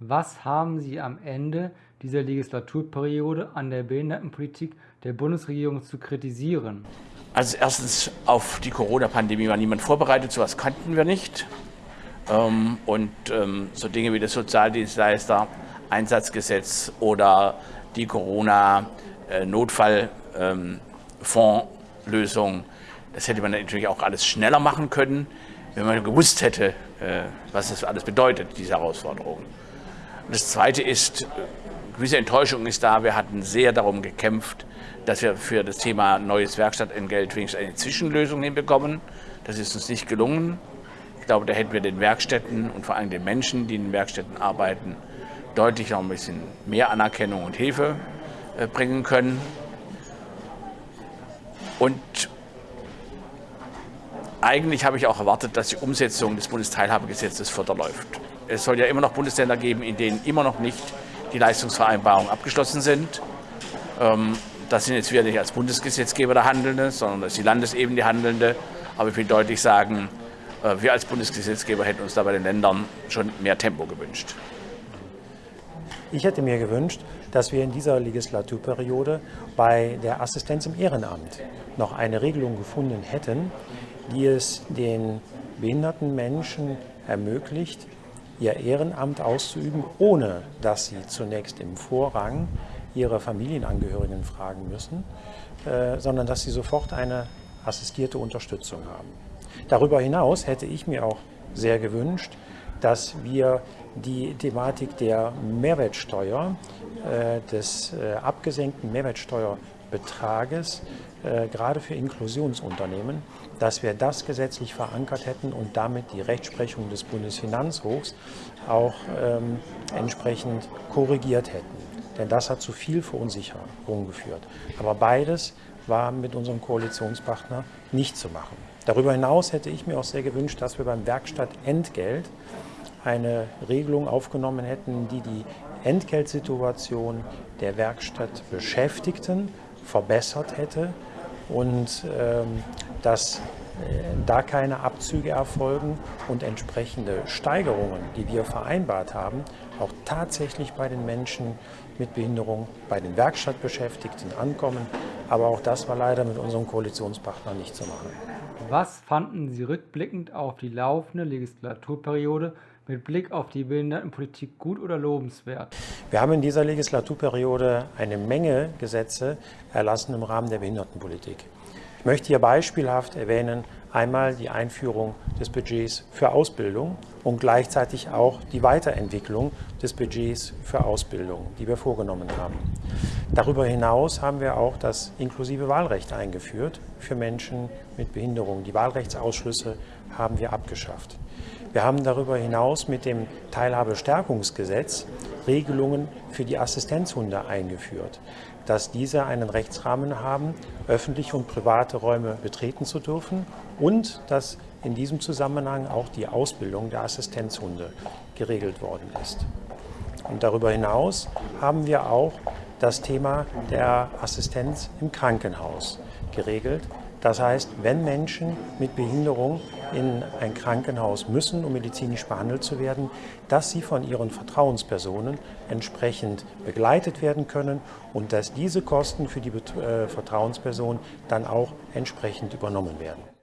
Was haben Sie am Ende dieser Legislaturperiode an der Behindertenpolitik der Bundesregierung zu kritisieren? Also erstens auf die Corona-Pandemie war niemand vorbereitet, sowas kannten wir nicht. Ähm, und ähm, so Dinge wie das Sozialdienstleister, Einsatzgesetz oder die Corona-Notfallfondslösung, ähm, das hätte man natürlich auch alles schneller machen können, wenn man gewusst hätte, äh, was das alles bedeutet, diese Herausforderungen. Das Zweite ist, gewisse Enttäuschung ist da. Wir hatten sehr darum gekämpft, dass wir für das Thema neues Werkstattentgelt wenigstens eine Zwischenlösung hinbekommen. Das ist uns nicht gelungen. Ich glaube, da hätten wir den Werkstätten und vor allem den Menschen, die in den Werkstätten arbeiten, deutlich noch ein bisschen mehr Anerkennung und Hilfe äh, bringen können. Und eigentlich habe ich auch erwartet, dass die Umsetzung des Bundesteilhabegesetzes förderläuft. Es soll ja immer noch Bundesländer geben, in denen immer noch nicht die Leistungsvereinbarungen abgeschlossen sind. Ähm, das sind jetzt wieder nicht als Bundesgesetzgeber der Handelnde, sondern das ist die Landesebene die Handelnde. Aber ich will deutlich sagen, äh, wir als Bundesgesetzgeber hätten uns da bei den Ländern schon mehr Tempo gewünscht. Ich hätte mir gewünscht, dass wir in dieser Legislaturperiode bei der Assistenz im Ehrenamt noch eine Regelung gefunden hätten, die es den behinderten Menschen ermöglicht, ihr Ehrenamt auszuüben, ohne dass sie zunächst im Vorrang ihre Familienangehörigen fragen müssen, äh, sondern dass sie sofort eine assistierte Unterstützung haben. Darüber hinaus hätte ich mir auch sehr gewünscht, dass wir die Thematik der Mehrwertsteuer, äh, des äh, abgesenkten Mehrwertsteuerbetrages, äh, gerade für Inklusionsunternehmen, dass wir das gesetzlich verankert hätten und damit die Rechtsprechung des Bundesfinanzhofs auch ähm, entsprechend korrigiert hätten. Denn das hat zu viel Verunsicherung geführt. Aber beides war mit unserem Koalitionspartner nicht zu machen. Darüber hinaus hätte ich mir auch sehr gewünscht, dass wir beim Werkstattentgelt eine Regelung aufgenommen hätten, die die Entgeltsituation der Werkstattbeschäftigten verbessert hätte und ähm, dass äh, da keine Abzüge erfolgen und entsprechende Steigerungen, die wir vereinbart haben, auch tatsächlich bei den Menschen mit Behinderung, bei den Werkstattbeschäftigten ankommen. Aber auch das war leider mit unserem Koalitionspartner nicht zu machen. Was fanden Sie rückblickend auf die laufende Legislaturperiode mit Blick auf die Behindertenpolitik gut oder lobenswert? Wir haben in dieser Legislaturperiode eine Menge Gesetze erlassen im Rahmen der Behindertenpolitik. Ich möchte hier beispielhaft erwähnen, einmal die Einführung des Budgets für Ausbildung und gleichzeitig auch die Weiterentwicklung des Budgets für Ausbildung, die wir vorgenommen haben. Darüber hinaus haben wir auch das inklusive Wahlrecht eingeführt für Menschen mit Behinderung. Die Wahlrechtsausschlüsse haben wir abgeschafft. Wir haben darüber hinaus mit dem Teilhabestärkungsgesetz Regelungen für die Assistenzhunde eingeführt, dass diese einen Rechtsrahmen haben, öffentliche und private Räume betreten zu dürfen und dass in diesem Zusammenhang auch die Ausbildung der Assistenzhunde geregelt worden ist. Und darüber hinaus haben wir auch das Thema der Assistenz im Krankenhaus geregelt, das heißt, wenn Menschen mit Behinderung in ein Krankenhaus müssen, um medizinisch behandelt zu werden, dass sie von ihren Vertrauenspersonen entsprechend begleitet werden können und dass diese Kosten für die äh, Vertrauensperson dann auch entsprechend übernommen werden.